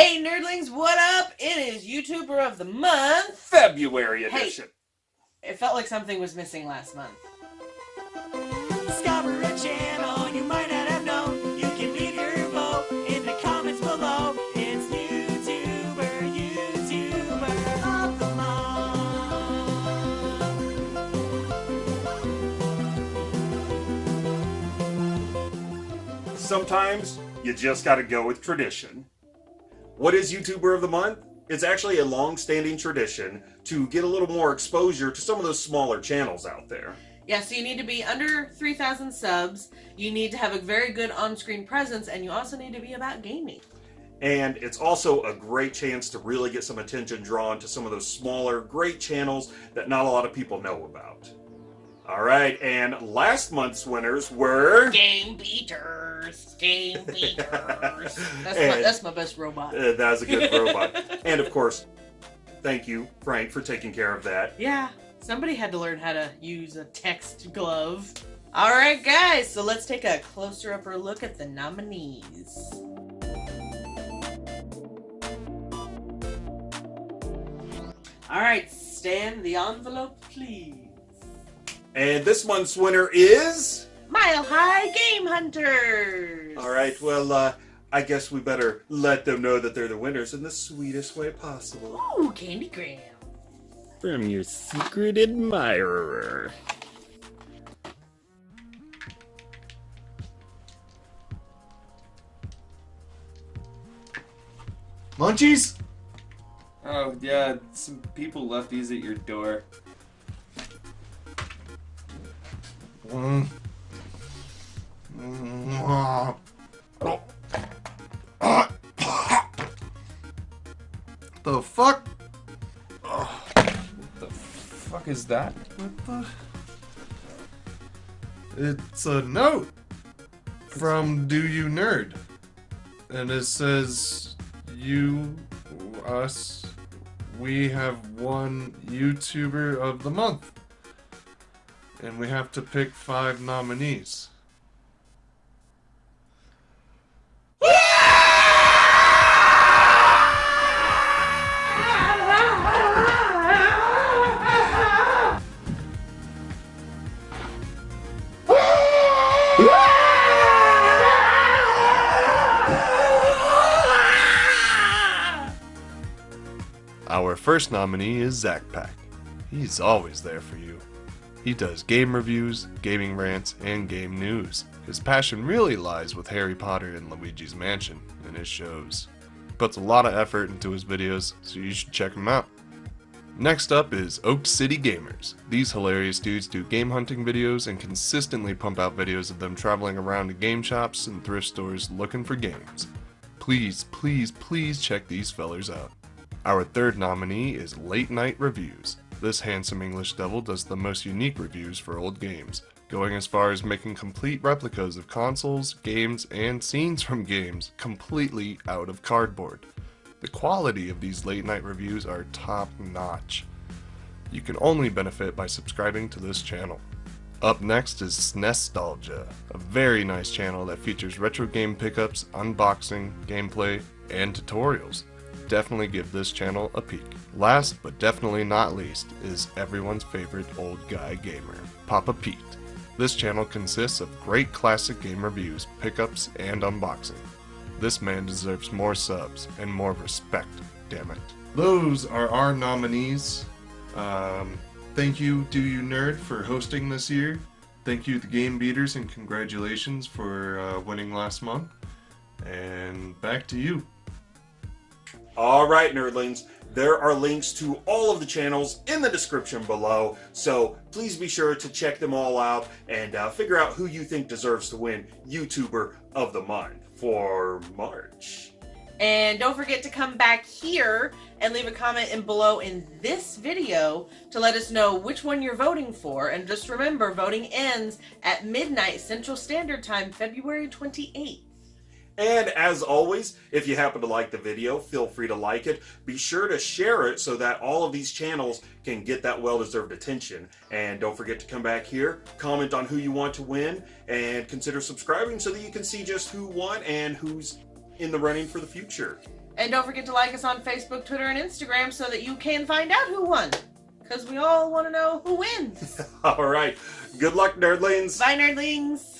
Hey nerdlings, what up? It is YouTuber of the month. February edition. Hey. edition. It felt like something was missing last month. Discover a channel you might not have known. You can leave your vote in the comments below. It's YouTuber, YouTuber of the month. Sometimes you just gotta go with tradition. What is YouTuber of the Month? It's actually a long-standing tradition to get a little more exposure to some of those smaller channels out there. Yeah, so you need to be under 3,000 subs, you need to have a very good on screen presence, and you also need to be about gaming. And it's also a great chance to really get some attention drawn to some of those smaller, great channels that not a lot of people know about. All right, and last month's winners were... Game beaters! Game beaters! That's, my, that's my best robot. Uh, that's a good robot. And of course, thank you, Frank, for taking care of that. Yeah, somebody had to learn how to use a text glove. Alright, guys, so let's take a closer upper look at the nominees. Alright, stand the envelope, please. And this month's winner is... Mile High Game Hunters! All right, well, uh, I guess we better let them know that they're the winners in the sweetest way possible. Ooh, Candygram. From your secret admirer. Munchies? Oh, yeah, some people left these at your door. Mm. Oh. The fuck? What the fuck is that? What the? It's a note from Do You Nerd. And it says, You, us, we have won YouTuber of the month. And we have to pick five nominees. Our first nominee is Zach Pack. He's always there for you. He does game reviews, gaming rants, and game news. His passion really lies with Harry Potter and Luigi's Mansion and his shows. He puts a lot of effort into his videos, so you should check him out. Next up is Oak City Gamers. These hilarious dudes do game hunting videos and consistently pump out videos of them traveling around to game shops and thrift stores looking for games. Please, please, please check these fellers out. Our third nominee is Late Night Reviews. This handsome English devil does the most unique reviews for old games, going as far as making complete replicas of consoles, games, and scenes from games completely out of cardboard. The quality of these late night reviews are top notch. You can only benefit by subscribing to this channel. Up next is Snestalgia, a very nice channel that features retro game pickups, unboxing, gameplay, and tutorials. Definitely give this channel a peek. Last but definitely not least is everyone's favorite old guy gamer, Papa Pete. This channel consists of great classic game reviews, pickups, and unboxing. This man deserves more subs and more respect, damn it. Those are our nominees. Um, thank you, Do You Nerd, for hosting this year. Thank you, the Game Beaters, and congratulations for uh, winning last month. And back to you. All right, nerdlings, there are links to all of the channels in the description below, so please be sure to check them all out and uh, figure out who you think deserves to win YouTuber of the Month for March. And don't forget to come back here and leave a comment in below in this video to let us know which one you're voting for. And just remember, voting ends at midnight Central Standard Time, February 28th. And as always, if you happen to like the video, feel free to like it. Be sure to share it so that all of these channels can get that well-deserved attention. And don't forget to come back here, comment on who you want to win, and consider subscribing so that you can see just who won and who's in the running for the future. And don't forget to like us on Facebook, Twitter, and Instagram so that you can find out who won. Because we all want to know who wins. All right. Good luck, nerdlings. Bye, nerdlings.